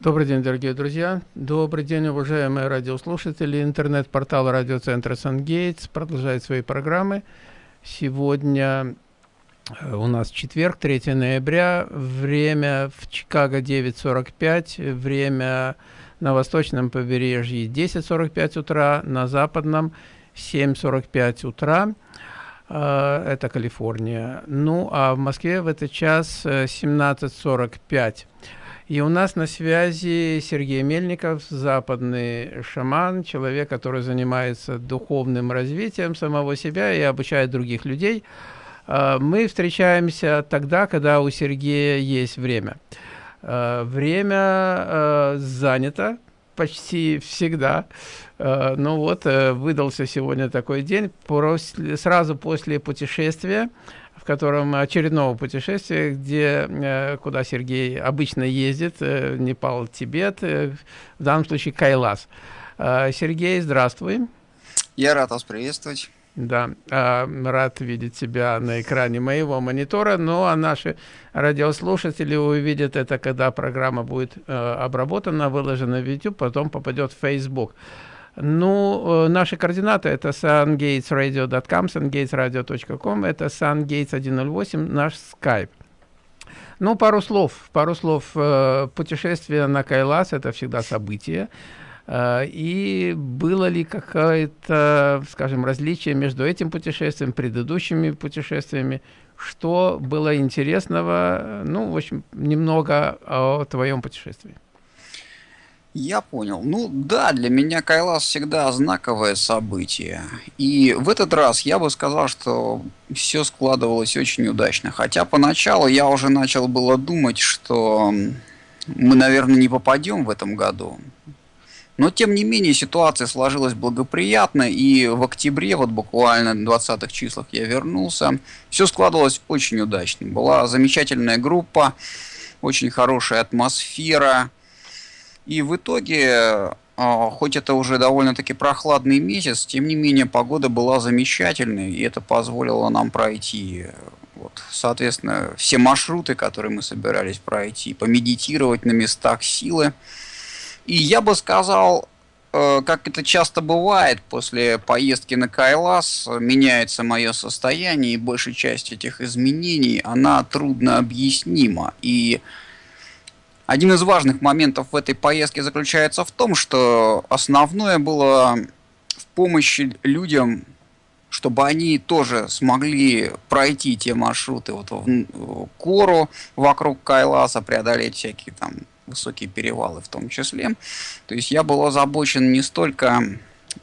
Добрый день, дорогие друзья. Добрый день, уважаемые радиослушатели. Интернет-портал радиоцентра «Сангейтс» продолжает свои программы. Сегодня э, у нас четверг, 3 ноября. Время в Чикаго 9.45. Время на восточном побережье 10.45 утра. На западном 7.45 утра. Э, это Калифорния. Ну, а в Москве в этот час 17.45. И у нас на связи Сергей Мельников, западный шаман, человек, который занимается духовным развитием самого себя и обучает других людей. А, мы встречаемся тогда, когда у Сергея есть время. А, время а, занято почти всегда. Ну вот, э, выдался сегодня такой день, сразу после путешествия котором очередного путешествия, где, э, куда Сергей обычно ездит, э, Непал, Тибет, э, в данном случае Кайлас. Сергей, здравствуй. Я рад вас приветствовать. Да, рад видеть тебя на экране моего монитора, ну а наши радиослушатели увидят это, когда программа будет обработана, выложена в YouTube, потом попадет в Facebook. Ну, э, наши координаты это sungatesradio.com, sungatesradio.com, это sungates108, наш Skype. Ну, пару слов, пару слов. Э, путешествие на Кайлас – это всегда событие. Э, и было ли какое-то, скажем, различие между этим путешествием, предыдущими путешествиями? Что было интересного? Ну, в общем, немного о твоем путешествии. Я понял. Ну да, для меня Кайлас всегда знаковое событие. И в этот раз я бы сказал, что все складывалось очень удачно. Хотя поначалу я уже начал было думать, что мы, наверное, не попадем в этом году. Но тем не менее ситуация сложилась благоприятно, и в октябре, вот буквально в 20-х числах я вернулся. Все складывалось очень удачно. Была замечательная группа, очень хорошая атмосфера и в итоге, а, хоть это уже довольно-таки прохладный месяц, тем не менее погода была замечательной, и это позволило нам пройти вот, соответственно, все маршруты, которые мы собирались пройти, помедитировать на местах силы. И я бы сказал, э, как это часто бывает, после поездки на Кайлас меняется мое состояние, и большая часть этих изменений, она трудно объяснима. И один из важных моментов в этой поездке заключается в том, что основное было в помощи людям, чтобы они тоже смогли пройти те маршруты вот в Кору вокруг Кайласа, преодолеть всякие там высокие перевалы в том числе. То есть я был озабочен не столько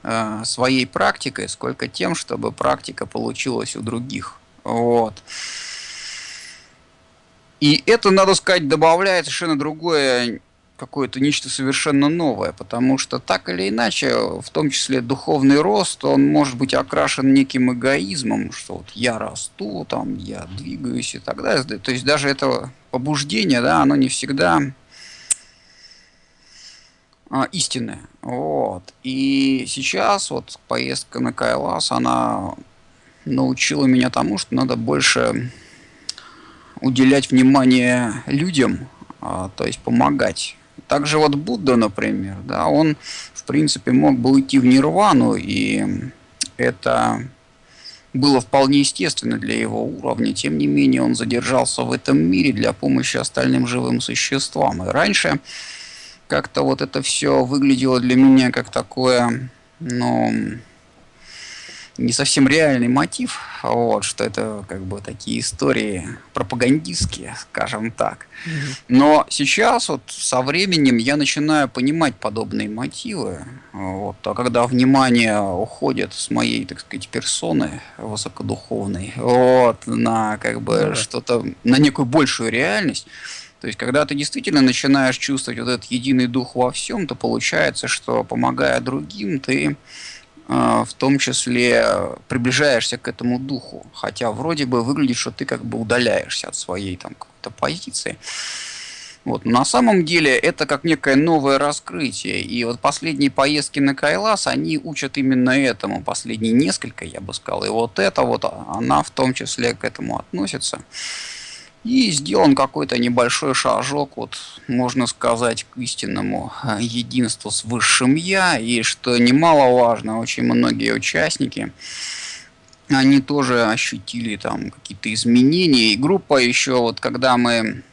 э, своей практикой, сколько тем, чтобы практика получилась у других. Вот. И это, надо сказать, добавляет совершенно другое какое-то нечто совершенно новое, потому что так или иначе, в том числе духовный рост, он может быть окрашен неким эгоизмом, что вот я расту, там, я двигаюсь и так далее. То есть даже это побуждение, да, оно не всегда а, истинное. Вот. И сейчас вот поездка на Кайлас, она научила меня тому, что надо больше уделять внимание людям, а, то есть помогать. Также вот Будда, например, да, он в принципе мог бы уйти в нирвану, и это было вполне естественно для его уровня. Тем не менее, он задержался в этом мире для помощи остальным живым существам. И раньше как-то вот это все выглядело для меня как такое, ну, не совсем реальный мотив, вот, что это как бы такие истории пропагандистские, скажем так. Но сейчас вот со временем я начинаю понимать подобные мотивы, вот, а когда внимание уходит с моей, так сказать, персоны высокодуховной, вот, на как бы да. что-то, на некую большую реальность, то есть, когда ты действительно начинаешь чувствовать вот этот единый дух во всем, то получается, что помогая другим, ты а, в том числе приближаешься к этому духу, хотя вроде бы выглядит, что ты как бы удаляешься от своей там какой-то позиции. Вот. Но на самом деле это как некое новое раскрытие. И вот последние поездки на Кайлас, они учат именно этому. Последние несколько, я бы сказал. И вот это вот, она в том числе к этому относится. И сделан какой-то небольшой шажок, вот, можно сказать, к истинному э, единству с высшим Я. И что немаловажно, очень многие участники, они тоже ощутили там какие-то изменения. И группа еще, вот когда мы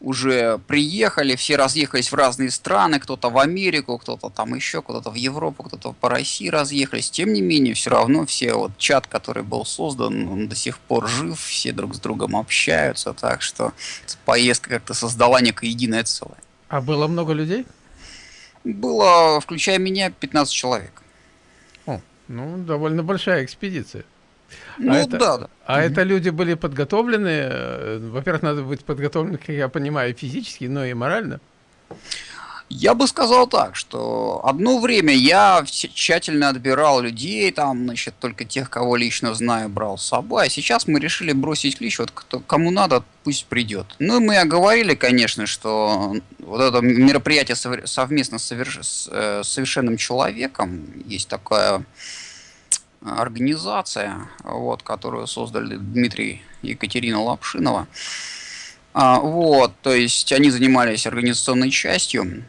уже приехали, все разъехались в разные страны, кто-то в Америку, кто-то там еще, кто-то в Европу, кто-то по России разъехались. Тем не менее, все равно все вот чат, который был создан, он до сих пор жив, все друг с другом общаются, так что поездка как-то создала некое единое целое. А было много людей? Было, включая меня, 15 человек. О, ну, довольно большая экспедиция. Ну, а это, да, да. А это люди были подготовлены? Э, во-первых, надо быть подготовлены, как я понимаю, физически, но и морально. Я бы сказал так, что одно время я тщательно отбирал людей, там, значит, только тех, кого лично знаю, брал с собой, а сейчас мы решили бросить клич, вот кто, кому надо, пусть придет. Ну, и мы оговорили, конечно, что вот это мероприятие совместно с э, совершенным человеком, есть такая организация, вот, которую создали Дмитрий и Екатерина Лапшинова. А, вот, то есть они занимались организационной частью.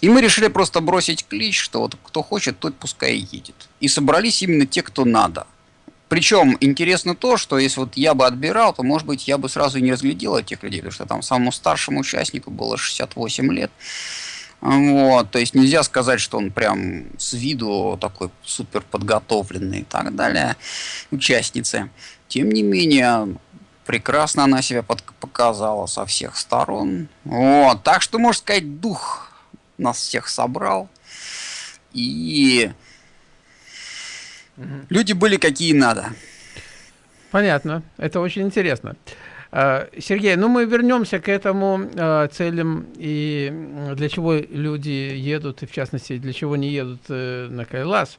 И мы решили просто бросить клич, что вот кто хочет, тот пускай едет. И собрались именно те, кто надо. Причем интересно то, что если вот я бы отбирал, то, может быть, я бы сразу и не разглядел этих людей, потому что там самому старшему участнику было 68 лет. Вот, то есть нельзя сказать, что он прям с виду такой супер подготовленный и так далее, участницы. Тем не менее, прекрасно она себя под показала со всех сторон. Вот, так что, можно сказать, дух нас всех собрал. И угу. люди были какие надо. Понятно, это очень интересно. А, Сергей, ну мы вернемся к этому э, целям и для чего люди едут, и в частности, для чего не едут э, на Кайлас.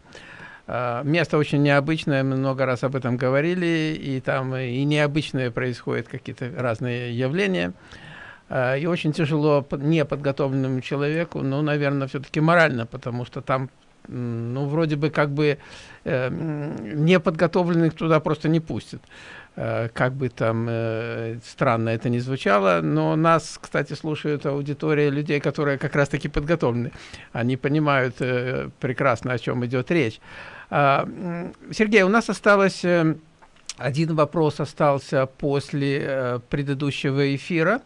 Э, место очень необычное, мы много раз об этом говорили, и там и необычные происходят какие-то разные явления. Э, и очень тяжело неподготовленному человеку, ну, наверное, все-таки морально, потому что там ну, вроде бы как бы э, неподготовленных туда просто не пустят. Э, как бы там э, странно это ни звучало, но нас, кстати, слушают аудитория людей, которые как раз-таки подготовлены. Они понимают э, прекрасно, о чем идет речь. Э, Сергей, у нас осталось... Один вопрос остался после предыдущего эфира.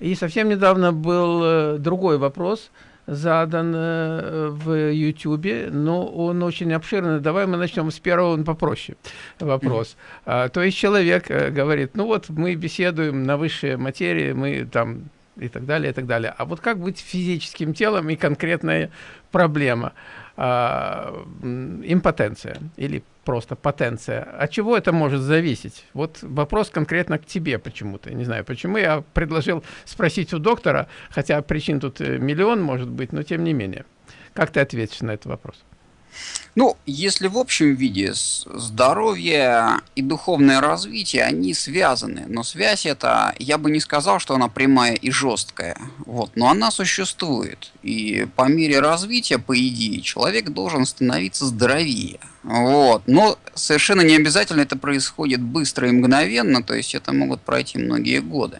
И совсем недавно был другой вопрос – задан э, в YouTube, но он очень обширный. Давай мы начнем с первого, он попроще вопрос. А, то есть человек э, говорит, ну вот мы беседуем на высшей материи, мы там и так далее, и так далее. А вот как быть физическим телом и конкретная проблема? А, импотенция или просто потенция. От чего это может зависеть? Вот вопрос конкретно к тебе почему-то. Не знаю, почему я предложил спросить у доктора, хотя причин тут э, миллион может быть, но тем не менее. Как ты ответишь на этот вопрос? Ну, если в общем виде здоровье и духовное развитие, они связаны. Но связь эта, я бы не сказал, что она прямая и жесткая. Вот, но она существует. И по мере развития, по идее, человек должен становиться здоровее. Вот. Но совершенно не обязательно это происходит быстро и мгновенно, то есть это могут пройти многие годы.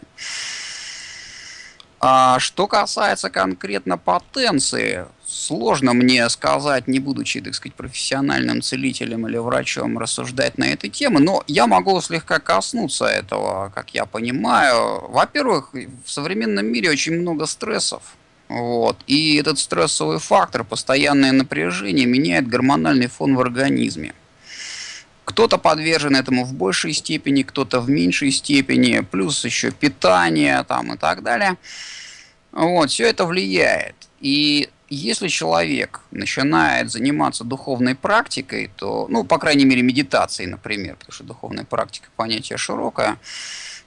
А что касается конкретно потенции, сложно мне сказать, не будучи, так сказать, профессиональным целителем или врачом, рассуждать на эту тему, но я могу слегка коснуться этого, как я понимаю. Во-первых, в современном мире очень много стрессов. Вот. И этот стрессовый фактор, постоянное напряжение, меняет гормональный фон в организме. Кто-то подвержен этому в большей степени, кто-то в меньшей степени, плюс еще питание там, и так далее. Вот, все это влияет. И если человек начинает заниматься духовной практикой, то, ну, по крайней мере, медитацией, например, потому что духовная практика понятие широкое,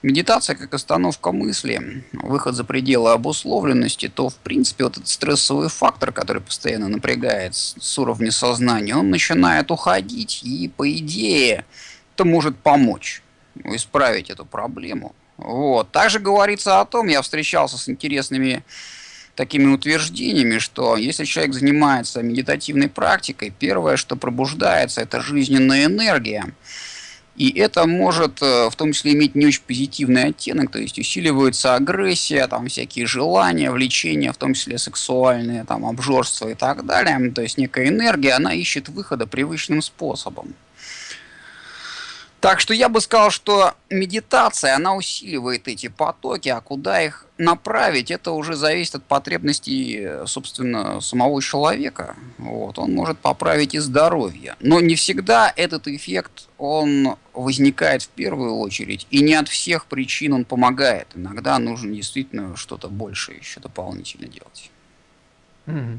медитация как остановка мысли, выход за пределы обусловленности, то, в принципе, вот этот стрессовый фактор, который постоянно напрягает с уровня сознания, он начинает уходить, и, по идее, это может помочь исправить эту проблему. Вот. Также говорится о том, я встречался с интересными такими утверждениями, что если человек занимается медитативной практикой, первое, что пробуждается, это жизненная энергия. И это может э, в том числе иметь не очень позитивный оттенок, то есть усиливается агрессия, там всякие желания, влечения, в том числе сексуальные, там обжорство и так далее. То есть некая энергия, она ищет выхода привычным способом. Так что я бы сказал, что медитация, она усиливает эти потоки, а куда их направить, это уже зависит от потребностей, собственно, самого человека. Вот. Он может поправить и здоровье. Но не всегда этот эффект, он возникает в первую очередь, и не от всех причин он помогает. Иногда нужно действительно что-то большее еще дополнительно делать. Mm-hmm.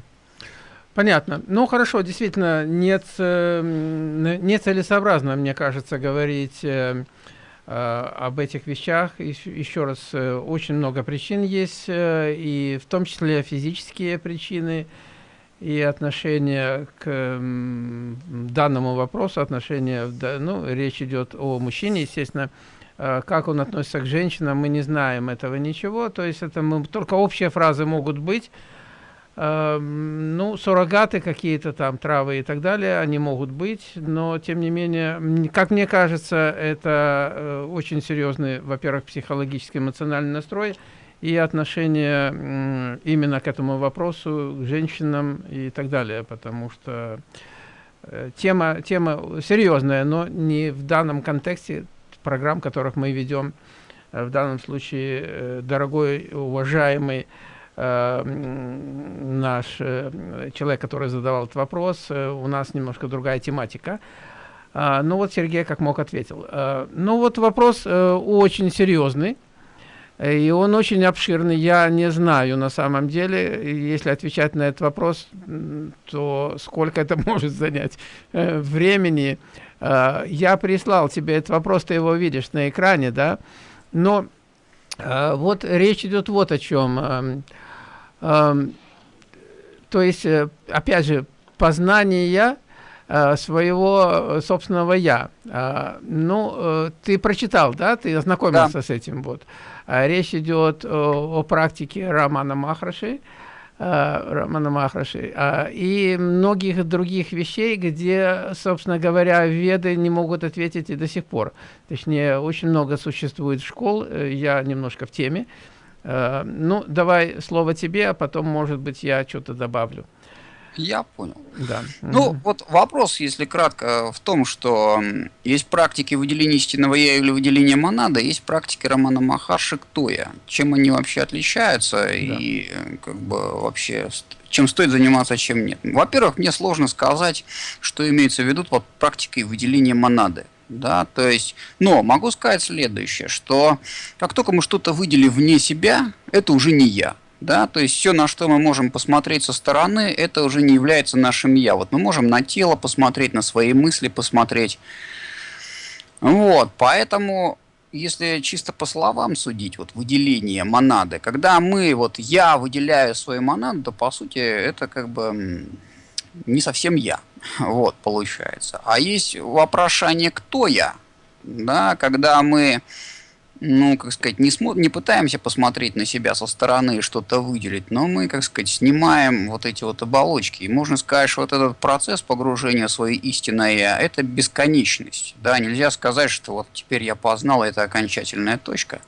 Понятно. Ну, хорошо, действительно, нет, нецелесообразно, мне кажется, говорить э, э, об этих вещах. Еще, еще раз, э, очень много причин есть, э, и в том числе физические причины, и отношение к э, данному вопросу, отношение, ну, речь идет о мужчине, естественно, э, как он относится к женщинам, мы не знаем этого ничего, то есть это мы, только общие фразы могут быть, ну, суррогаты какие-то там, травы и так далее, они могут быть, но, тем не менее, как мне кажется, это э, очень серьезный, во-первых, психологический, эмоциональный настрой и отношение именно к этому вопросу, к женщинам и так далее, потому что э, тема, тема серьезная, но не в данном контексте программ, которых мы ведем, э, в данном случае, дорогой, уважаемый, Э, наш э, человек, который задавал этот вопрос, э, у нас немножко другая тематика. А, ну вот Сергей как мог ответил. Ну вот вопрос очень серьезный. И он очень обширный. Я не знаю на самом деле, если отвечать на этот вопрос, то сколько это может занять времени. Я прислал тебе этот вопрос, ты его видишь на экране, да? Но вот речь идет вот о чем. То есть, э, опять же, познание э, своего собственного «я». А, ну, э, ты прочитал, да? Ты ознакомился да. с этим. Вот. А речь идет о, о практике Романа Махраши, Романа Махраши, а, и многих других вещей, где, собственно говоря, веды не могут ответить и до сих пор. Точнее, очень много существует школ, я немножко в теме, Э, ну, давай слово тебе, а потом, может быть, я что-то добавлю. Я понял. Да. Ну, угу. вот вопрос, если кратко, в том, что есть практики выделения истинного я или выделения монада, есть практики Романа Махарши «Кто я?». Чем они вообще отличаются да. и э, как бы вообще чем стоит заниматься, а чем нет. Во-первых, мне сложно сказать, что имеется в виду под практикой выделения монады. Да, то есть, но могу сказать следующее, что как только мы что-то выделили вне себя, это уже не я. Да, то есть все, на что мы можем посмотреть со стороны, это уже не является нашим я. Вот мы можем на тело посмотреть, на свои мысли посмотреть. Вот, поэтому, если чисто по словам судить, вот выделение монады, когда мы, вот я выделяю свою монаду, то по сути это как бы не совсем я. Вот, получается. А есть вопрошание «кто я?», да, когда мы, ну, как сказать, не, смо не пытаемся посмотреть на себя со стороны и что-то выделить, но мы, как сказать, снимаем вот эти вот оболочки. И можно сказать, что вот этот процесс погружения в свое истинное это бесконечность. Да, нельзя сказать, что вот теперь я познал, это окончательная точка.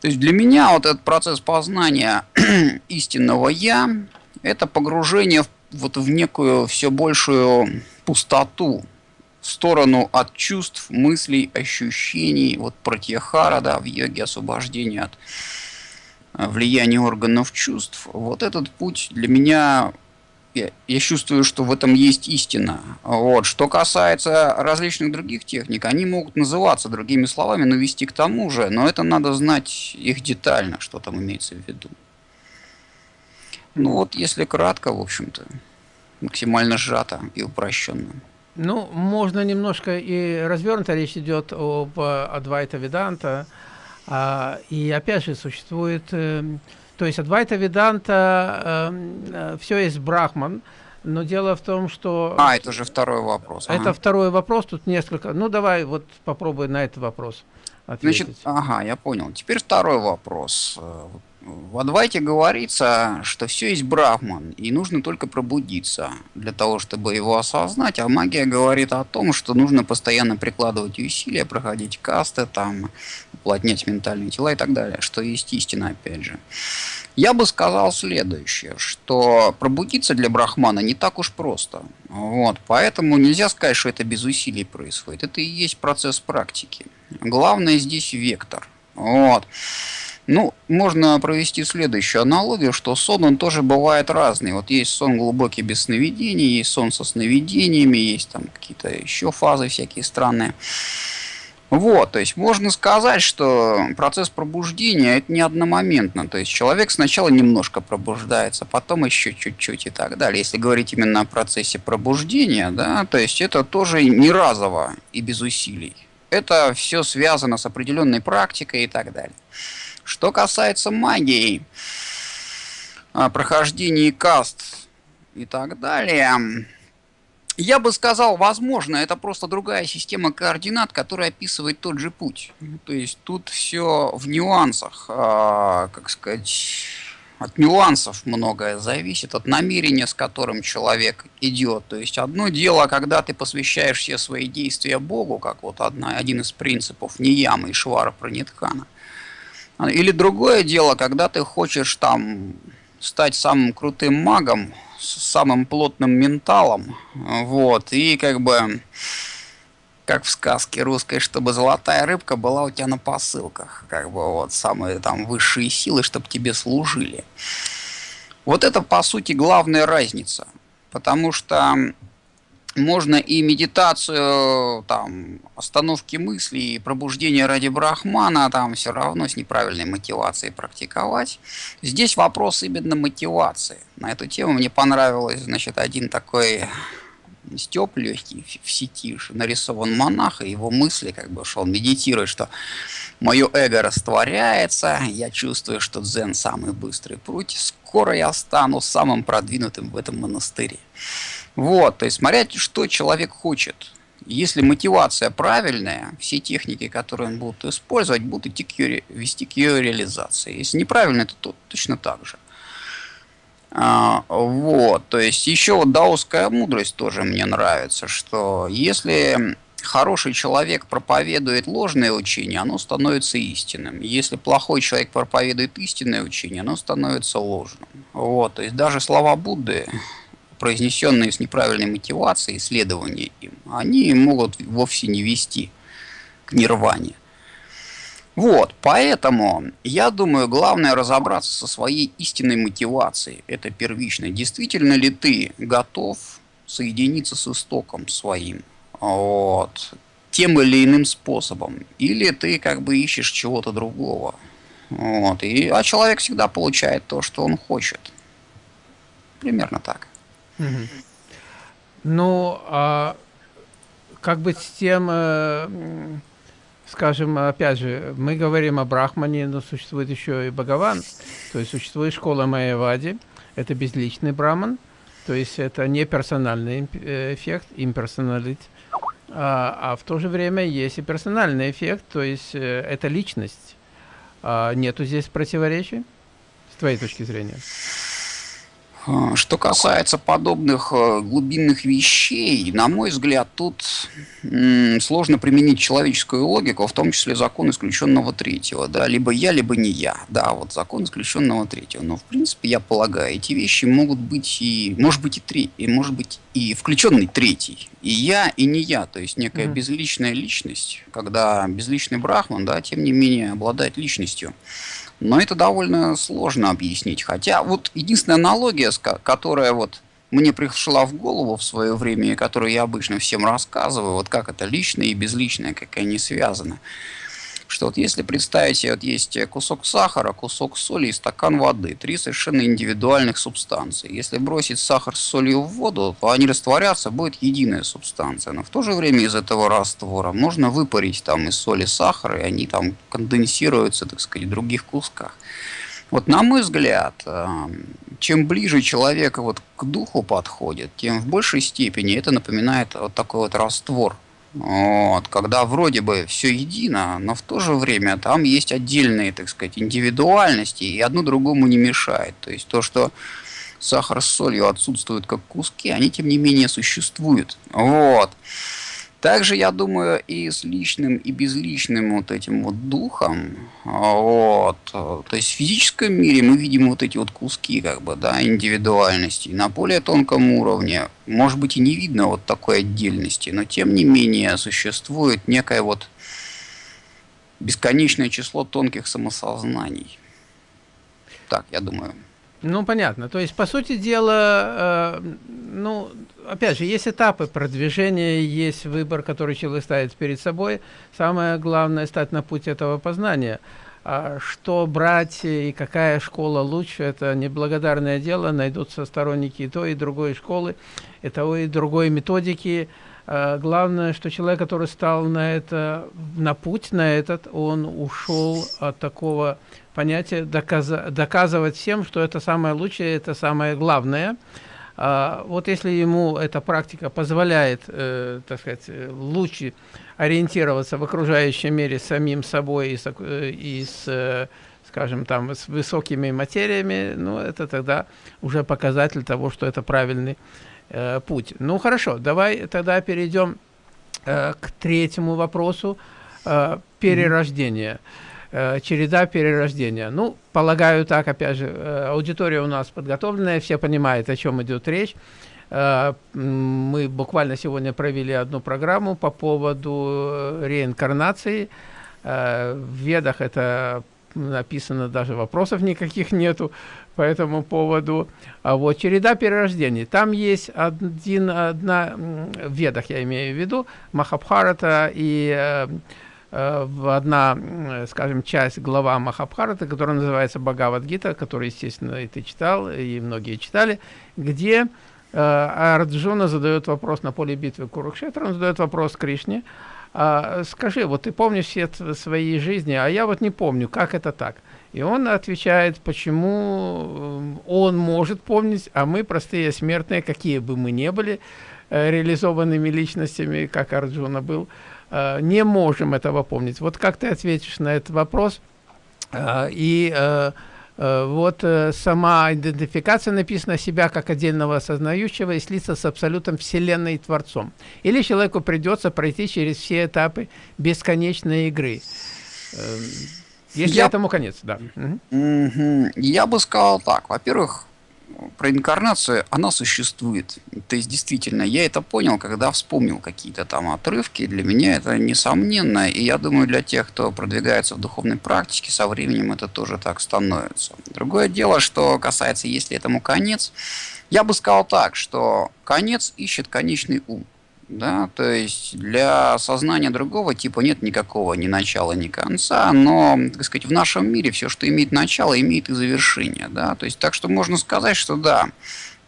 То есть для меня вот этот процесс познания истинного «я» – это погружение в вот в некую все большую пустоту, в сторону от чувств, мыслей, ощущений, вот протьяхара, да, в йоге освобождения от э, влияния органов чувств. Вот этот путь для меня, я, я чувствую, что в этом есть истина. Вот. Что касается различных других техник, они могут называться другими словами, но вести к тому же, но это надо знать их детально, что там имеется в виду. Ну вот, если кратко, в общем-то, максимально сжато и упрощенно. Ну, можно немножко и развернуто, речь идет об Адвайта Веданта, а, и опять же существует, э, то есть Адвайта Веданта, э, э, все есть Брахман, но дело в том, что... А, это уже второй вопрос. Это ага. второй вопрос, тут несколько... Ну, давай вот попробуй на этот вопрос ответить. Значит, ага, я понял. Теперь второй вопрос. В Адвайте говорится, что все есть брахман, и нужно только пробудиться для того, чтобы его осознать. А магия говорит о том, что нужно постоянно прикладывать усилия, проходить касты, там, уплотнять ментальные тела и так далее, что есть истина, опять же. Я бы сказал следующее, что пробудиться для брахмана не так уж просто. Вот, поэтому нельзя сказать, что это без усилий происходит. Это и есть процесс практики. Главное здесь вектор. Вот. Ну, можно провести следующую аналогию, что сон, он тоже бывает разный. Вот есть сон глубокий без сновидений, есть сон со сновидениями, есть там какие-то еще фазы всякие странные. Вот, то есть можно сказать, что процесс пробуждения это не одномоментно. То есть человек сначала немножко пробуждается, потом еще чуть-чуть и так далее. Если говорить именно о процессе пробуждения, да, то есть это тоже не разово и без усилий. Это все связано с определенной практикой и так далее. Что касается магии, а, прохождения каст и так далее, я бы сказал, возможно, это просто другая система координат, которая описывает тот же путь. То есть тут все в нюансах, а, как сказать, от нюансов многое зависит, от намерения, с которым человек идет. То есть одно дело, когда ты посвящаешь все свои действия Богу, как вот одна, один из принципов Ниямы и Швара Пранитхана – или другое дело, когда ты хочешь там стать самым крутым магом, с самым плотным менталом, вот, и как бы, как в сказке русской, чтобы золотая рыбка была у тебя на посылках, как бы вот самые там высшие силы, чтобы тебе служили. Вот это, по сути, главная разница, потому что можно и медитацию, там, остановки мыслей, пробуждение ради брахмана, там все равно с неправильной мотивацией практиковать. Здесь вопрос именно мотивации. На эту тему мне понравилось, значит, один такой степ легкий в сети, нарисован монах, и его мысли, как бы, что он медитирует, что мое эго растворяется, я чувствую, что дзен самый быстрый путь, скоро я стану самым продвинутым в этом монастыре. Вот, то есть смотря, что человек хочет. Если мотивация правильная, все техники, которые он будет использовать, будут идти к ее, вести к ее реализации. Если неправильно, то, то точно так же. А, вот, то есть еще вот даосская мудрость тоже мне нравится, что если хороший человек проповедует ложное учение, оно становится истинным. Если плохой человек проповедует истинное учение, оно становится ложным. Вот, то есть даже слова Будды произнесенные с неправильной мотивацией, исследования им, они могут вовсе не вести к нирване. Вот, поэтому я думаю, главное разобраться со своей истинной мотивацией. Это первично. Действительно ли ты готов соединиться с истоком своим? Вот, тем или иным способом. Или ты как бы ищешь чего-то другого. Вот, и, а человек всегда получает то, что он хочет. Примерно так. Ну, а как быть с тем, э, скажем, опять же, мы говорим о Брахмане, но существует еще и Бхагаван, то есть существует школа Майявади, это безличный Брахман, то есть это не персональный э, эффект, имперсоналит, а, а в то же время есть и персональный эффект, то есть э, это личность. А нету здесь противоречий, с твоей точки зрения? А, что касается подобных э, глубинных вещей, на мой взгляд, тут сложно применить человеческую логику, в том числе закон исключенного третьего. Да? Либо я, либо не я. Да, вот закон исключенного третьего. Но, в принципе, я полагаю, эти вещи могут быть и, может быть, и три, и может быть и включенный третий. И я, и не я. То есть некая mm-hmm. безличная личность, когда безличный брахман, да, тем не менее, обладает личностью. Но это довольно сложно объяснить. Хотя вот единственная аналогия, которая вот мне пришла в голову в свое время, и которую я обычно всем рассказываю, вот как это личное и безличное, как они связаны что вот если представить себе, вот есть кусок сахара, кусок соли и стакан воды, три совершенно индивидуальных субстанции. Если бросить сахар с солью в воду, то они растворятся, будет единая субстанция. Но в то же время из этого раствора можно выпарить там из соли сахар, и они там конденсируются, так сказать, в других кусках. Вот на мой взгляд, эм, чем ближе человек вот к духу подходит, тем в большей степени это напоминает вот такой вот раствор вот, когда вроде бы все едино, но в то же время там есть отдельные, так сказать, индивидуальности, и одно другому не мешает. То есть то, что сахар с солью отсутствуют как куски, они тем не менее существуют. Вот. Также, я думаю, и с личным, и безличным вот этим вот духом, вот, то есть в физическом мире мы видим вот эти вот куски, как бы, да, индивидуальности. На более тонком уровне, может быть, и не видно вот такой отдельности, но тем не менее существует некое вот бесконечное число тонких самосознаний. Так, я думаю. Ну, понятно. То есть, по сути дела, э, ну, опять же, есть этапы продвижения, есть выбор, который человек ставит перед собой. Самое главное – стать на путь этого познания. А что брать и какая школа лучше – это неблагодарное дело. Найдутся сторонники и той, и другой школы, и того, и другой методики. А главное, что человек, который стал на, это, на путь, на этот, он ушел от такого понятие доказа доказывать всем, что это самое лучшее, это самое главное. А, вот если ему эта практика позволяет, э, так сказать, лучше ориентироваться в окружающем мире самим собой и с, и с э, скажем, там, с высокими материями, ну, это тогда уже показатель того, что это правильный э, путь. Ну, хорошо, давай тогда перейдем э, к третьему вопросу э, перерождения. Mm -hmm. Э, череда перерождения. Ну, полагаю так, опять же, э, аудитория у нас подготовленная, все понимают, о чем идет речь. Э, мы буквально сегодня провели одну программу по поводу реинкарнации. В Ведах это написано, даже вопросов никаких нету по этому поводу. А вот череда перерождений. Там есть один, одна, в Ведах я имею в виду, Махабхарата и Э, одна, скажем, часть глава Махабхарата, которая называется Бхагавадгита, которую, естественно, и ты читал, и многие читали, где э, Арджуна задает вопрос на поле битвы Курукшетра, он задает вопрос Кришне, а, скажи, вот ты помнишь все свои жизни, а я вот не помню, как это так? И он отвечает, почему э, он может помнить, а мы, простые смертные, какие бы мы ни были, э, реализованными личностями, как Арджуна был, не можем этого помнить. Вот как ты ответишь на этот вопрос? Э, и э, вот сама идентификация написана себя как отдельного осознающего и слиться с абсолютом Вселенной и Творцом. Или человеку придется пройти через все этапы бесконечной игры. Если Я... этому конец, да. Угу. Я бы сказал так. Во-первых, про инкарнацию, она существует. То есть, действительно, я это понял, когда вспомнил какие-то там отрывки. Для меня это несомненно. И я думаю, для тех, кто продвигается в духовной практике, со временем это тоже так становится. Другое дело, что касается, есть ли этому конец, я бы сказал так, что конец ищет конечный ум да, то есть для сознания другого типа нет никакого ни начала, ни конца, но, так сказать, в нашем мире все, что имеет начало, имеет и завершение, да, то есть так что можно сказать, что да,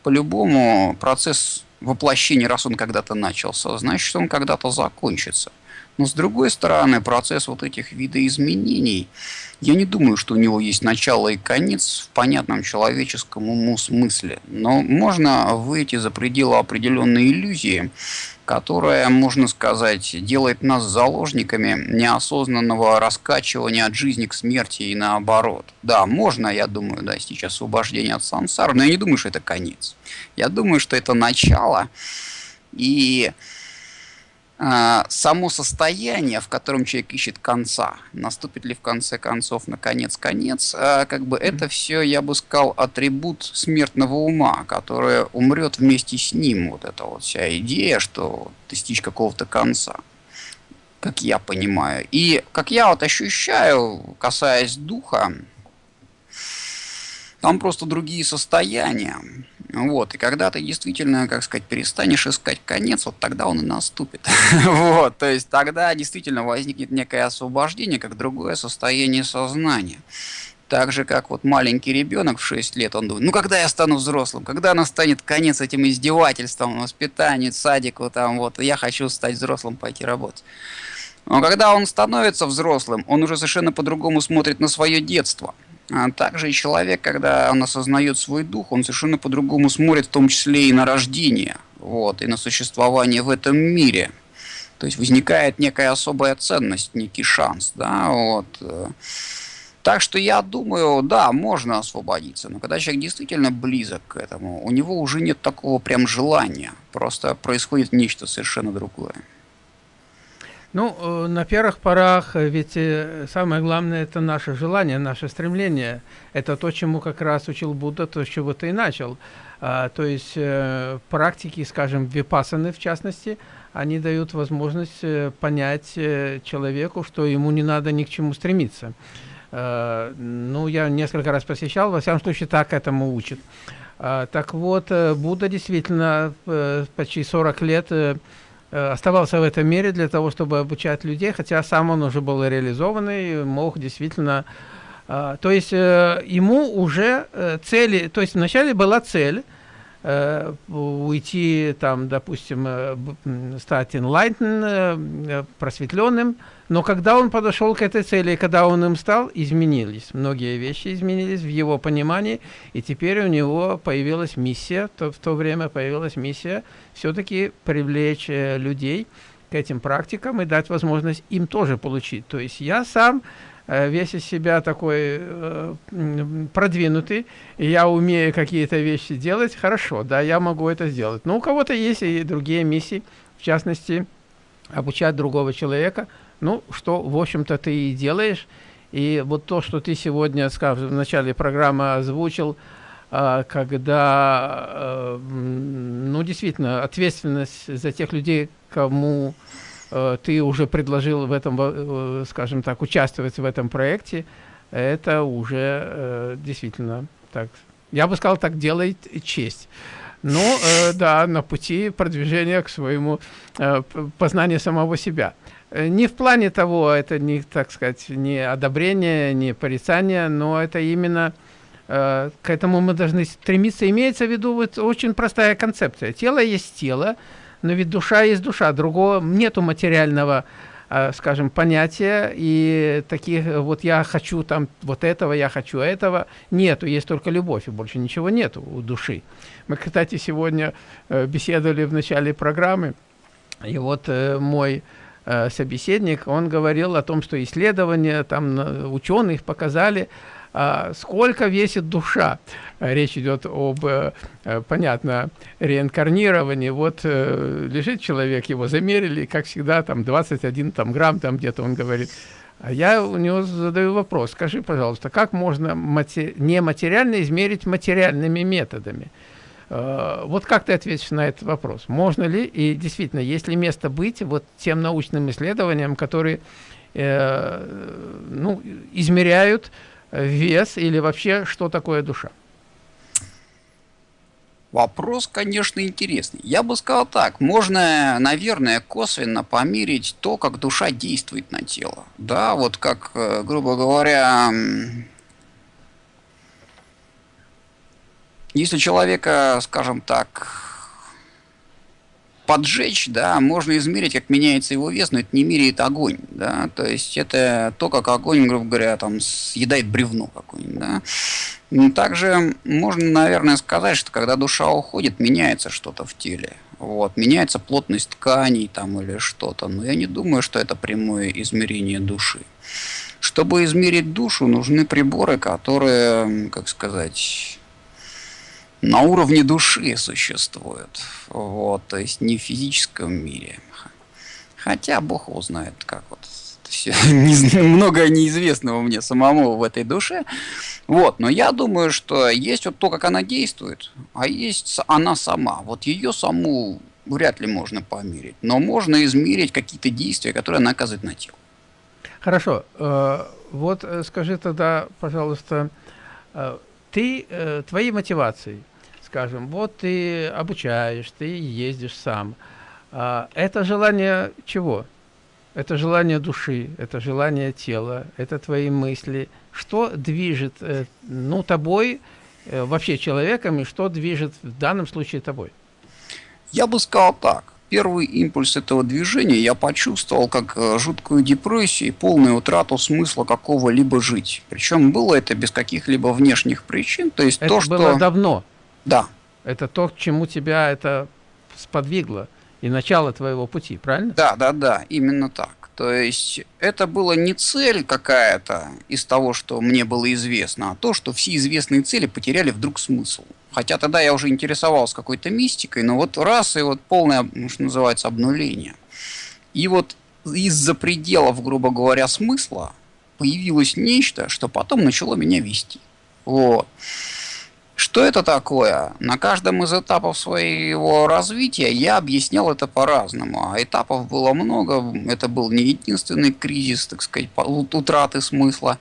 по-любому процесс воплощения, раз он когда-то начался, значит, он когда-то закончится. Но с другой стороны, процесс вот этих видоизменений, я не думаю, что у него есть начало и конец в понятном человеческом уму смысле. Но можно выйти за пределы определенной иллюзии, которая, можно сказать, делает нас заложниками неосознанного раскачивания от жизни к смерти и наоборот. Да, можно, я думаю, достичь освобождения от сансары, но я не думаю, что это конец. Я думаю, что это начало. И само состояние, в котором человек ищет конца, наступит ли в конце концов наконец конец, а, как бы это все, я бы сказал, атрибут смертного ума, который умрет вместе с ним. Вот эта вот вся идея, что достичь какого-то конца, как я понимаю. И как я вот ощущаю, касаясь духа, там просто другие состояния. Вот, и когда ты действительно, как сказать, перестанешь искать конец, вот тогда он и наступит. вот, то есть тогда действительно возникнет некое освобождение, как другое состояние сознания. Так же, как вот маленький ребенок в 6 лет, он думает, ну когда я стану взрослым, когда настанет конец этим издевательствам, воспитанию, садику, там вот, я хочу стать взрослым, пойти работать. Но когда он становится взрослым, он уже совершенно по-другому смотрит на свое детство. А также и человек, когда он осознает свой дух, он совершенно по-другому смотрит, в том числе и на рождение, вот, и на существование в этом мире. То есть возникает некая особая ценность, некий шанс, да, вот. Так что я думаю, да, можно освободиться, но когда человек действительно близок к этому, у него уже нет такого прям желания, просто происходит нечто совершенно другое. Ну, э, на первых порах э, ведь э, самое главное это наше желание, наше стремление. Это то, чему как раз учил Будда, то, с чего ты и начал. А, то есть практики, скажем, випасаны в частности, они дают возможность понять человеку, что ему не надо ни к чему стремиться. Ну, я несколько раз посещал, во всяком случае, так этому учат. А, так вот, Будда действительно почти 40 лет оставался в этом мире для того, чтобы обучать людей, хотя сам он уже был реализованный, мог действительно... Э, то есть э, ему уже цели... То есть вначале была цель э, уйти, там, допустим, э, стать enlightened, э, просветленным, но когда он подошел к этой цели, когда он им стал, изменились. Многие вещи изменились в его понимании, и теперь у него появилась миссия, то, в то время появилась миссия все-таки привлечь э, людей к этим практикам и дать возможность им тоже получить. То есть я сам Э, весь из себя такой э, продвинутый, я умею какие-то вещи делать, хорошо, да, я могу это сделать. Но у кого-то есть и другие миссии, в частности, обучать другого человека, ну, что, в общем-то, ты и делаешь. И вот то, что ты сегодня, скажем, в начале программы озвучил, э, когда, э, ну, действительно, ответственность за тех людей, кому Э, ты уже предложил в этом, э, скажем так, участвовать в этом проекте, это уже действительно так, я бы сказал, так делает честь. Э, да, на пути продвижения к своему познанию самого себя. Не в плане того, это не, так сказать, не одобрение, не порицание, но это именно э, к этому мы должны стремиться. Имеется в виду вот очень простая концепция. Тело есть тело, но ведь душа есть душа, другого нету материального, э, скажем, понятия, и таких, вот я хочу там вот этого, я хочу этого, нету, есть только любовь, и больше ничего нету у души. Мы, кстати, сегодня э, беседовали в начале программы, и вот э, мой собеседник, он говорил о том, что исследования там ученых показали, а, сколько весит душа. Речь идет об, э, понятно, реинкарнировании. Вот э, лежит человек, его замерили, как всегда, там 21 там, грамм, там где-то он говорит. А я у него задаю вопрос, скажи, пожалуйста, как можно мати нематериально измерить материальными методами? Uh, вот как ты ответишь на этот вопрос? Можно ли и действительно, есть ли место быть вот тем научным исследованиям, которые э, ну, измеряют вес или вообще что такое душа? Вопрос, конечно, интересный. Я бы сказал так, можно, наверное, косвенно померить то, как душа действует на тело. Да, вот как, э, грубо говоря, если человека, скажем так, поджечь, да, можно измерить, как меняется его вес, но это не меряет огонь, да, то есть это то, как огонь, грубо говоря, там съедает бревно какое-нибудь, да. Ну, также можно, наверное, сказать, что когда душа уходит, меняется что-то в теле, вот, меняется плотность тканей там или что-то, но я не думаю, что это прямое измерение души. Чтобы измерить душу, нужны приборы, которые, как сказать, на уровне души существуют. Вот, то есть не в физическом мире. Хотя Бог его знает, как вот все, много неизвестного мне самому в этой душе. Вот, но я думаю, что есть вот то, как она действует, а есть она сама. Вот ее саму вряд ли можно померить, но можно измерить какие-то действия, которые она оказывает на тело. Хорошо. Э, вот э, скажи тогда, пожалуйста, э, ты, твоей мотивацией, скажем, вот ты обучаешь, ты ездишь сам. А, это желание чего? Это желание души, это желание тела, это твои мысли. Что движет, э, ну, тобой, э, вообще человеком, и что движет в данном случае тобой? Я бы сказал так. Первый импульс этого движения я почувствовал как э, жуткую депрессию и полную утрату смысла какого-либо жить. Причем было это без каких-либо внешних причин. То есть это то, было что... давно? Да. Это то, к чему тебя это сподвигло? и начало твоего пути, правильно? Да, да, да, именно так. То есть это была не цель какая-то из того, что мне было известно, а то, что все известные цели потеряли вдруг смысл. Хотя тогда я уже интересовался какой-то мистикой, но вот раз и вот полное, что называется, обнуление. И вот из-за пределов, грубо говоря, смысла появилось нечто, что потом начало меня вести. Вот. Что это такое? На каждом из этапов своего развития я объяснял это по-разному. А этапов было много. Это был не единственный кризис, так сказать, утраты смысла.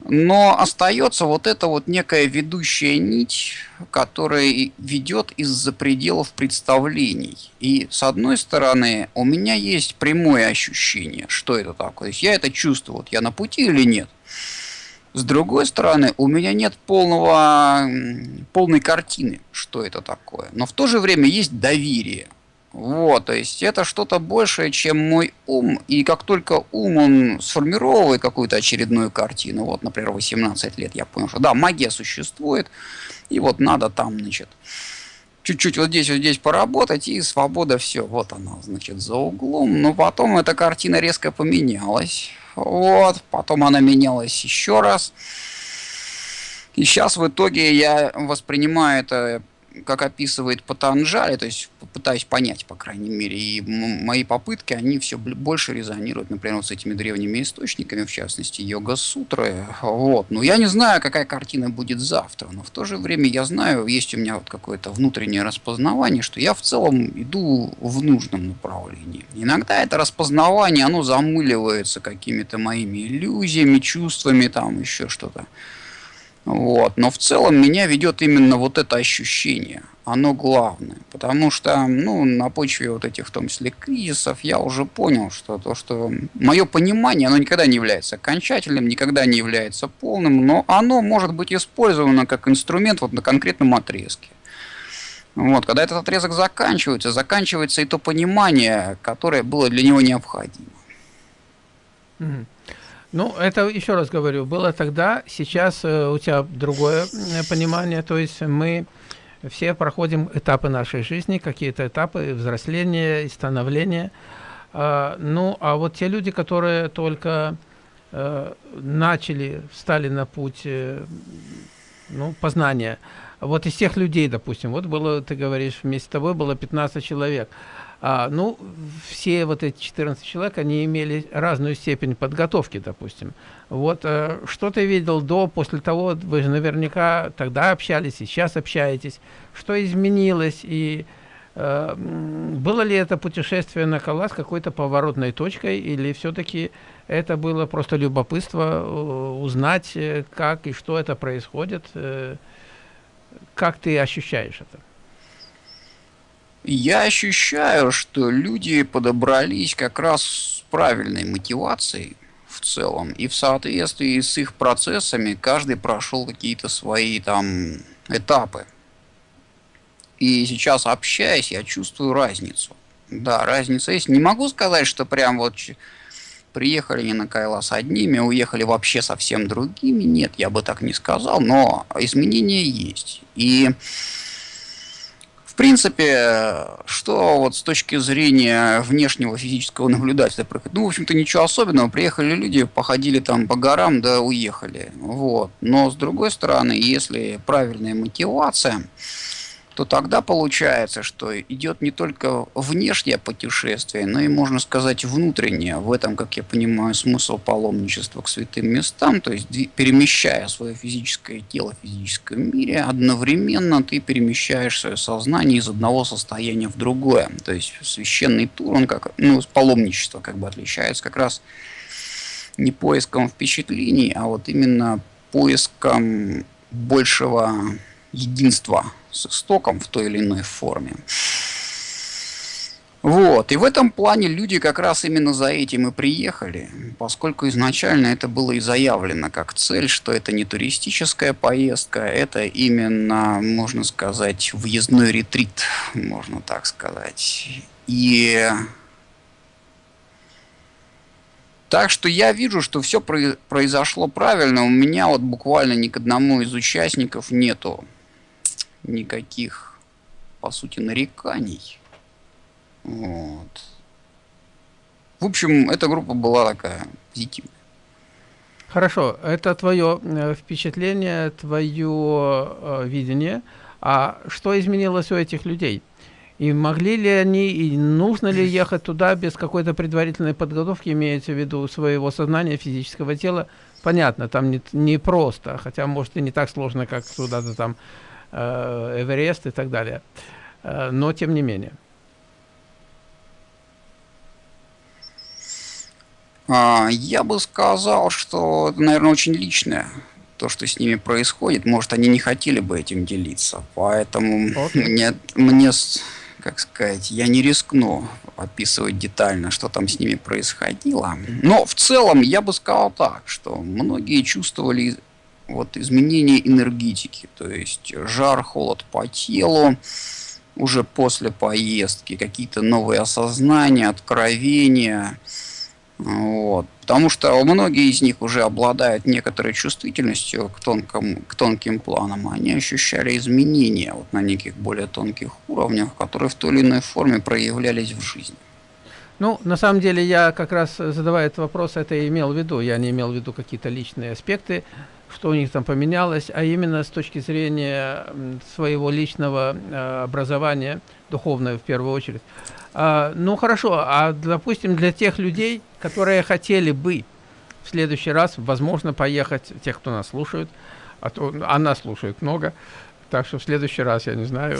Но остается вот эта вот некая ведущая нить, которая ведет из-за пределов представлений. И с одной стороны, у меня есть прямое ощущение, что это такое. Я это чувствую, вот я на пути или нет. С другой стороны, у меня нет полного, полной картины, что это такое. Но в то же время есть доверие. Вот, то есть это что-то большее, чем мой ум. И как только ум, он сформировывает какую-то очередную картину, вот, например, 18 лет, я понял, что да, магия существует, и вот надо там, значит, чуть-чуть вот здесь, вот здесь поработать, и свобода, все, вот она, значит, за углом. Но потом эта картина резко поменялась. Вот, потом она менялась еще раз. И сейчас в итоге я воспринимаю это как описывает Патанджали, то есть пытаюсь понять, по крайней мере, и мои попытки, они все больше резонируют, например, вот с этими древними источниками, в частности, йога-сутры, вот. Но я не знаю, какая картина будет завтра, но в то же время я знаю, есть у меня вот какое-то внутреннее распознавание, что я в целом иду в нужном направлении. Иногда это распознавание, оно замыливается какими-то моими иллюзиями, чувствами, там еще что-то. Вот. Но в целом меня ведет именно вот это ощущение. Оно главное. Потому что ну, на почве вот этих, в том числе, кризисов, я уже понял, что то, что мое понимание, оно никогда не является окончательным, никогда не является полным, но оно может быть использовано как инструмент вот на конкретном отрезке. Вот, когда этот отрезок заканчивается, заканчивается и то понимание, которое было для него необходимо. Mm-hmm. Ну, это, еще раз говорю, было тогда, сейчас э, у тебя другое э, понимание, то есть мы все проходим этапы нашей жизни, какие-то этапы взросления и становления. А, ну, а вот те люди, которые только э, начали, встали на путь э, ну, познания, вот из тех людей, допустим, вот было, ты говоришь, вместе с тобой было 15 человек, а, ну, все вот эти 14 человек, они имели разную степень подготовки, допустим. Вот э, что ты видел до, после того, вы же наверняка тогда общались и сейчас общаетесь, что изменилось и э, было ли это путешествие на Калас какой-то поворотной точкой или все-таки это было просто любопытство э, узнать, э, как и что это происходит, э, как ты ощущаешь это? Я ощущаю, что люди подобрались как раз с правильной мотивацией в целом. И в соответствии с их процессами каждый прошел какие-то свои там этапы. И сейчас общаясь, я чувствую разницу. Да, разница есть. Не могу сказать, что прям вот приехали не на Кайла с одними, уехали вообще совсем другими. Нет, я бы так не сказал, но изменения есть. И принципе, что вот с точки зрения внешнего физического наблюдателя, ну, в общем-то, ничего особенного. Приехали люди, походили там по горам, да уехали. Вот. Но, с другой стороны, если правильная мотивация, то тогда получается, что идет не только внешнее путешествие, но и, можно сказать, внутреннее. В этом, как я понимаю, смысл паломничества к святым местам, то есть перемещая свое физическое тело в физическом мире, одновременно ты перемещаешь свое сознание из одного состояния в другое. То есть священный тур, он как, ну, паломничество как бы отличается как раз не поиском впечатлений, а вот именно поиском большего единства с истоком в той или иной форме. Вот, и в этом плане люди как раз именно за этим и приехали, поскольку изначально это было и заявлено как цель, что это не туристическая поездка, это именно, можно сказать, въездной ретрит, можно так сказать. И так что я вижу, что все произошло правильно. У меня вот буквально ни к одному из участников нету никаких, по сути, нареканий. Вот. В общем, эта группа была такая позитивная. Хорошо, это твое э, впечатление, твое э, видение. А что изменилось у этих людей? И могли ли они, и нужно ли ехать туда без какой-то предварительной подготовки, имеется в виду своего сознания, физического тела? Понятно, там не, не просто, хотя, может, и не так сложно, как куда-то там Эверест и так далее. Э, но, тем не менее. А, я бы сказал, что это, наверное, очень личное то, что с ними происходит. Может, они не хотели бы этим делиться. Поэтому okay. мне, мне как сказать, я не рискну описывать детально, что там с ними происходило. Но в целом я бы сказал так, что многие чувствовали вот изменение энергетики, то есть жар, холод по телу уже после поездки, какие-то новые осознания, откровения. Вот. Потому что многие из них уже обладают некоторой чувствительностью к, тонкому, к тонким планам. Они ощущали изменения вот на неких более тонких уровнях, которые в той или иной форме проявлялись в жизни. Ну, на самом деле, я как раз, задавая этот вопрос, это и имел в виду. Я не имел в виду какие-то личные аспекты, что у них там поменялось, а именно с точки зрения своего личного э, образования, духовное в первую очередь. А, ну, хорошо, а, допустим, для тех людей, которые хотели бы в следующий раз, возможно, поехать, тех, кто нас слушает, а то она слушает много, так что в следующий раз, я не знаю,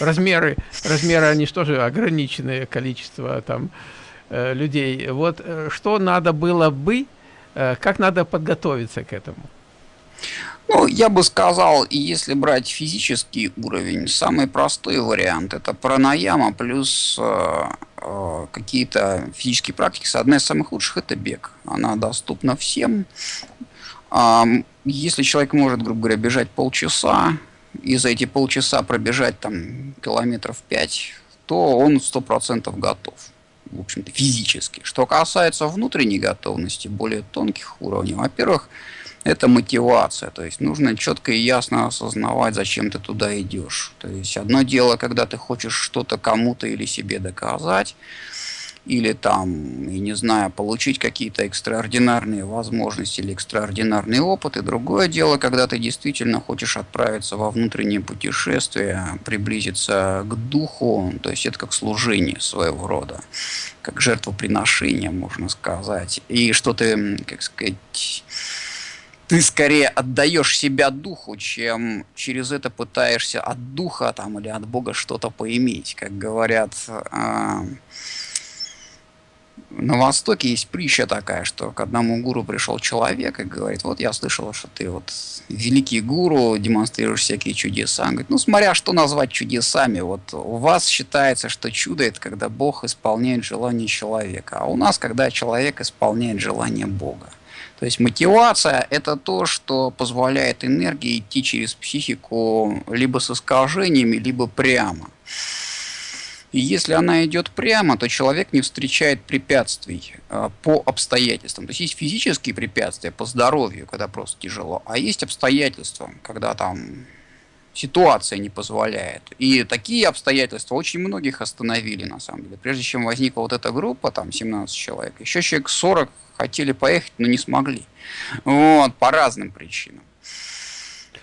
размеры, размеры, они же тоже ограниченное количество там э, людей. Вот э, что надо было бы, как надо подготовиться к этому? Ну, я бы сказал, если брать физический уровень, самый простой вариант это пранаяма плюс э, э, какие-то физические практики. Одна из самых лучших это бег. Она доступна всем. Э, если человек может, грубо говоря, бежать полчаса, и за эти полчаса пробежать там километров 5, то он сто процентов готов. В общем-то, физически. Что касается внутренней готовности, более тонких уровней, во-первых, это мотивация. То есть нужно четко и ясно осознавать, зачем ты туда идешь. То есть одно дело, когда ты хочешь что-то кому-то или себе доказать, или там, я не знаю, получить какие-то экстраординарные возможности или экстраординарный опыт. И другое дело, когда ты действительно хочешь отправиться во внутреннее путешествие, приблизиться к духу, то есть это как служение своего рода, как жертвоприношение, можно сказать. И что ты, как сказать, ты скорее отдаешь себя духу, чем через это пытаешься от духа там или от Бога что-то поиметь. Как говорят, э, на Востоке есть притча такая, что к одному гуру пришел человек и говорит, вот я слышал, что ты вот великий гуру, демонстрируешь всякие чудеса. Он говорит, ну смотря что назвать чудесами, вот у вас считается, что чудо это когда Бог исполняет желание человека, а у нас когда человек исполняет желание Бога. То есть мотивация – это то, что позволяет энергии идти через психику либо с искажениями, либо прямо. И если она идет прямо, то человек не встречает препятствий э, по обстоятельствам. То есть есть физические препятствия по здоровью, когда просто тяжело, а есть обстоятельства, когда там ситуация не позволяет. И такие обстоятельства очень многих остановили, на самом деле. Прежде чем возникла вот эта группа, там 17 человек, еще человек 40 хотели поехать, но не смогли. Вот, по разным причинам.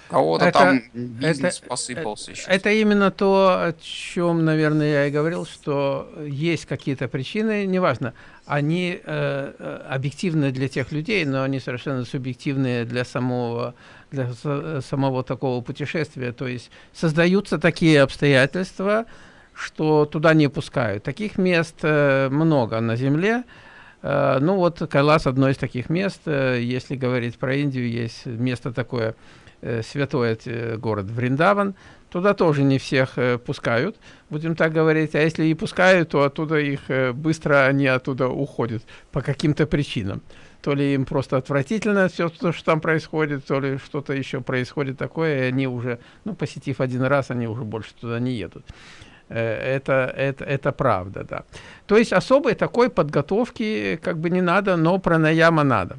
Кого-то там бизнес это, посыпался. Это, это именно то, о чем, наверное, я и говорил, что есть какие-то причины, неважно, они э, э объективны для тех людей, но они совершенно субъективные для самого, для самого такого путешествия. То есть создаются такие обстоятельства, что туда не пускают. Таких мест э, много на Земле. Э, ну вот Кайлас одно из таких мест. Э, если говорить про Индию, есть место такое, э, святой город Вриндаван. Туда тоже не всех пускают, будем так говорить. А если и пускают, то оттуда их быстро они оттуда уходят по каким-то причинам. То ли им просто отвратительно все, что там происходит, то ли что-то еще происходит такое, и они уже, ну, посетив один раз, они уже больше туда не едут. Э, это, это, это правда, да. То есть особой такой подготовки как бы не надо, но пранаяма надо.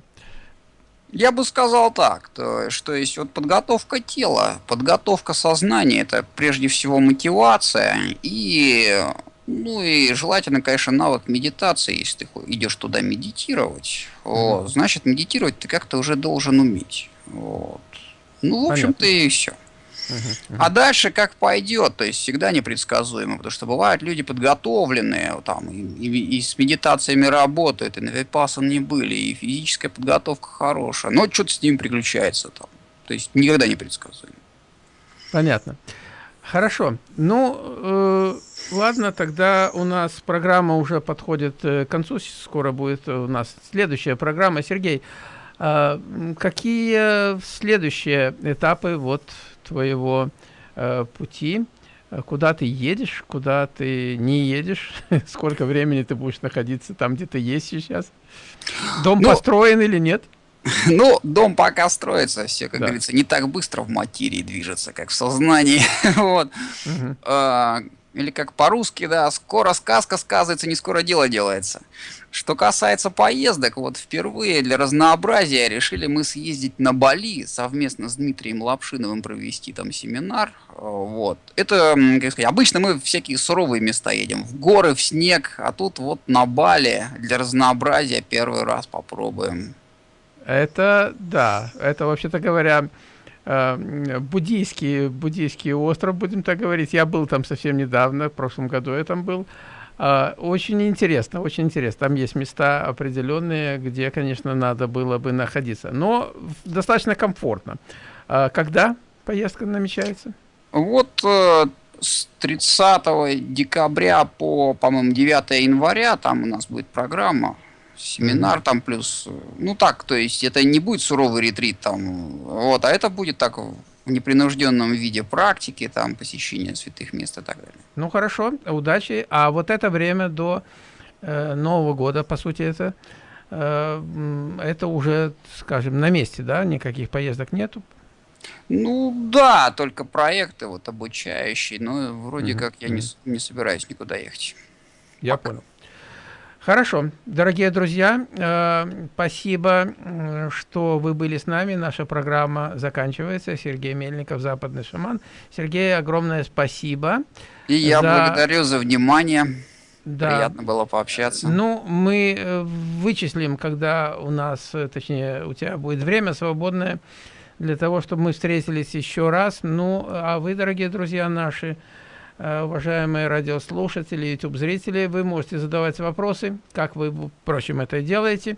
Я бы сказал так, то, что есть вот подготовка тела, подготовка сознания, это прежде всего мотивация и Ну и желательно, конечно, навык медитации, если ты идешь туда медитировать, вот, значит медитировать ты как-то уже должен уметь. Вот. Ну, в общем-то и все. А дальше как пойдет, то есть всегда непредсказуемо, потому что бывают люди подготовленные, там, и, и, и с медитациями работают, и на випасан не были, и физическая подготовка хорошая, но что-то с ним приключается там. То есть никогда не предсказуемо. Понятно. Хорошо. Ну, э, ладно, тогда у нас программа уже подходит э, к концу, скоро будет у нас следующая программа. Сергей, э, какие следующие этапы вот твоего э, пути, куда ты едешь, куда ты не едешь, сколько времени ты будешь находиться там, где ты есть сейчас. Дом ну, построен или нет? Ну, дом пока строится, все, как да. говорится, не так быстро в материи движется, как в сознании. вот. Угу. А, или как по-русски, да, скоро сказка сказывается, не скоро дело делается. Что касается поездок, вот впервые для разнообразия решили мы съездить на Бали совместно с Дмитрием Лапшиновым провести там семинар. Вот. Это, как сказать, обычно мы в всякие суровые места едем, в горы, в снег, а тут вот на Бали для разнообразия первый раз попробуем. Это, да, это, вообще-то говоря, э, буддийский, буддийский остров, будем так говорить. Я был там совсем недавно, в прошлом году я там был. А, очень интересно, очень интересно. Там есть места определенные, где, конечно, надо было бы находиться. Но достаточно комфортно. А, когда поездка намечается? Вот э, с 30 декабря по, по-моему, 9 января там у нас будет программа семинар там плюс, ну так, то есть это не будет суровый ретрит там, вот, а это будет так в непринужденном виде практики, там, посещения святых мест и так далее. Ну, хорошо, удачи. А вот это время до э, Нового года, по сути, это, э, это уже, скажем, на месте, да? Никаких поездок нету? Ну, да, только проекты вот обучающие, но вроде -hmm. как я не, не собираюсь никуда ехать. Я Пока. понял. Хорошо, дорогие друзья, э, спасибо, что вы были с нами. Наша программа заканчивается. Сергей Мельников, Западный шаман. Сергей, огромное спасибо. И я за... благодарю за внимание. Да. Приятно было пообщаться. Ну, мы э, вычислим, когда у нас, э, точнее, у тебя будет время свободное для того, чтобы мы встретились еще раз. Ну, а вы, дорогие друзья наши, Э, уважаемые радиослушатели, YouTube-зрители, вы можете задавать вопросы, как вы, впрочем, это делаете,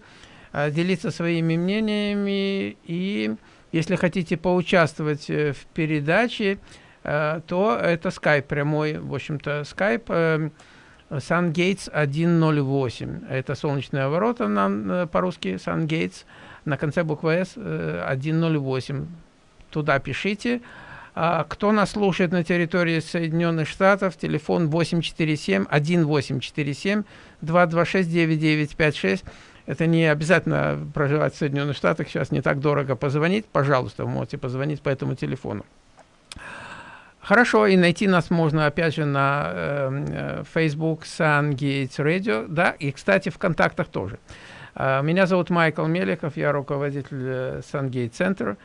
э, делиться своими мнениями, и если хотите поучаствовать э, в передаче, то это Skype прямой, в общем-то, Skype SunGates 108. Это солнечные ворота по-русски SunGates, на конце буквы S 108. Туда пишите. А, кто нас слушает на территории Соединенных Штатов, телефон 847-1847-226-9956. Это не обязательно проживать в Соединенных Штатах, сейчас не так дорого позвонить. Пожалуйста, вы можете позвонить по этому телефону. Хорошо, и найти нас можно, опять же, на э, Facebook SunGates Radio, да, и, кстати, в контактах тоже. Э, меня зовут Майкл Меликов, я руководитель э, SunGate Center.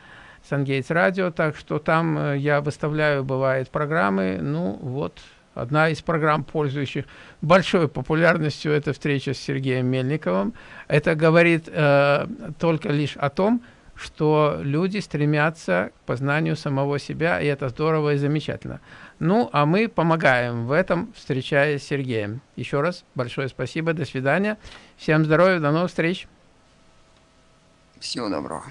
Сангейтс Радио, так что там э, я выставляю, бывает, программы, ну вот, одна из программ, пользующих большой популярностью, это встреча с Сергеем Мельниковым. Это говорит э, только лишь о том, что люди стремятся к познанию самого себя, и это здорово и замечательно. Ну, а мы помогаем в этом, встречаясь с Сергеем. Еще раз большое спасибо, до свидания. Всем здоровья, до новых встреч. Всего доброго.